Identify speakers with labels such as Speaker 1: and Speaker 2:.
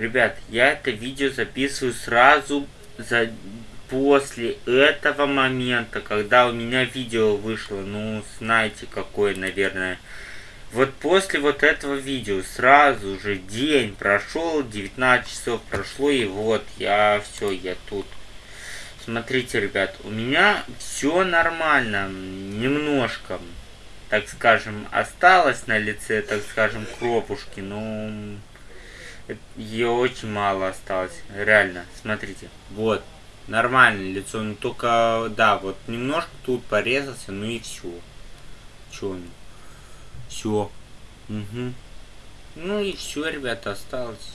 Speaker 1: Ребят, я это видео записываю сразу за после этого момента, когда у меня видео вышло, ну, знаете, какое, наверное. Вот после вот этого видео сразу же день прошел, 19 часов прошло, и вот я все, я тут. Смотрите, ребят, у меня все нормально, немножко, так скажем, осталось на лице, так скажем, кропушки, но ее очень мало осталось, реально, смотрите, вот нормальное лицо, ну только, да, вот немножко тут порезался, ну и все. Че, ну, все. Угу. Ну и все, ребята, осталось.